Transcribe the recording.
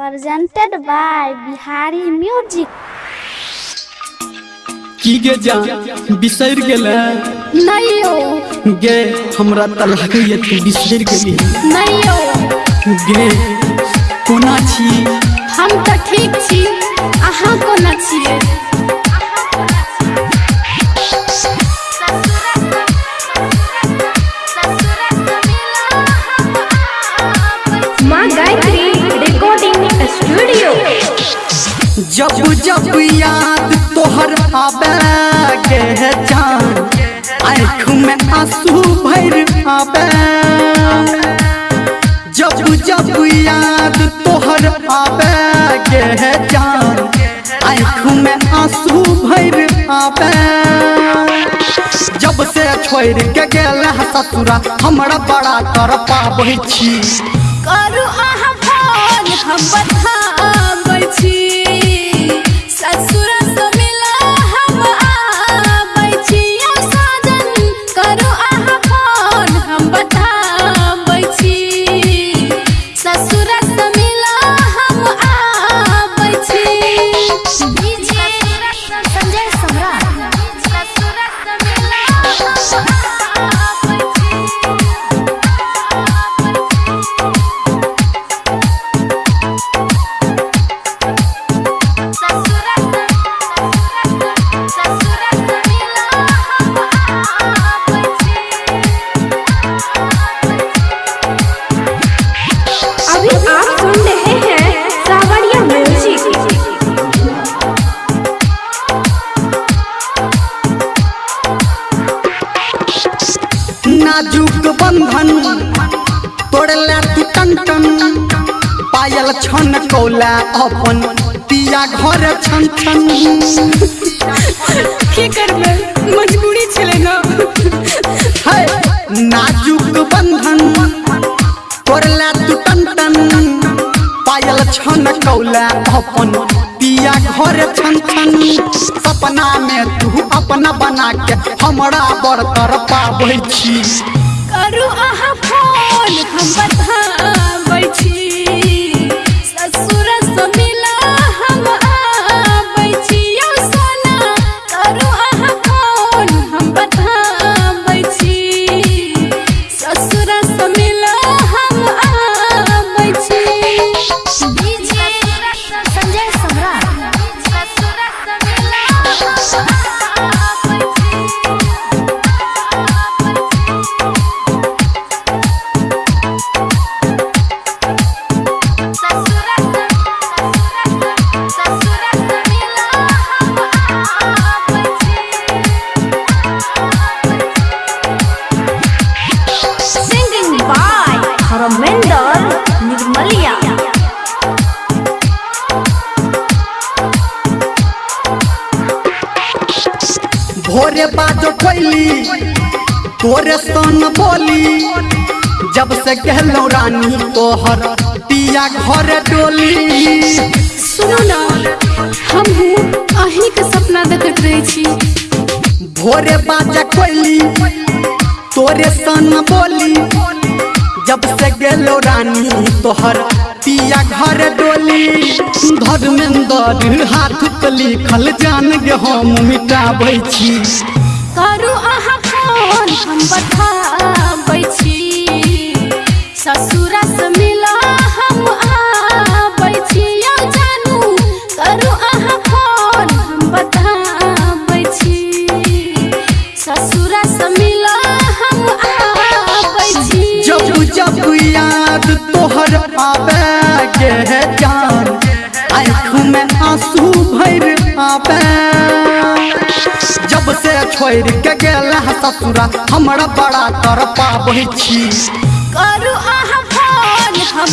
presented by Bihari Music. की गे जा बिसर गेले। नहीं हो। गे हमरा तलाक ये तू बिसर गेली। नहीं हो। गे कोना छी? हम तो ठीक छी अहाँ कोना छियै जब जब याद तोहर आबे गे जान, आँख में आँसू भर आबे। जब जब याद तोहर आबे गे जान, आँख में आँसू भर आबे। जब से छोड़ के गेल ससुरा, हमरा बड़ा कर पाबै करू अहाँ फ़ोन, हम बताबै Shut up! टन टन पायल छन कौला अपन पिया घर छन छन। की करबै? मजबूरी छलै ना। है नाजुक बंधन तोड़ला तू टन टन। पायल छन कौला अपन पिया घर छन छन। सपना में तू अपना बना के हमरा बरतर पाबै छी। करू अहाँ फ़ोन। She भोरे बाजो कोइली तोरे सन बोली। जब से कहलो रानी तोहर पिया घर डोली। सुनो ना हम हूँ अहीं के सपना देखत रहे छी। भोरे बाजा कोइली तोरे सन बोली। जब से गेलो रानी तोहर पिया घर डोली। धर्मेंद्र हाथ पे लिखल जान गे हम, मिटाबै छी। करू अहाँ फ़ोन, हम बताबै छी। ससुर से मिला, हम आबै छी। यौ जानू, करू अहाँ फ़ोन, हम बताबै छी। ससुर से मिला जब याद तोहर आवे गे जान। आँख में आँसू भर आवे जब से छोड़ के गेल ससुरा, हमरा बड़ा तरपा बही छी करू आहा फ़ोन, हम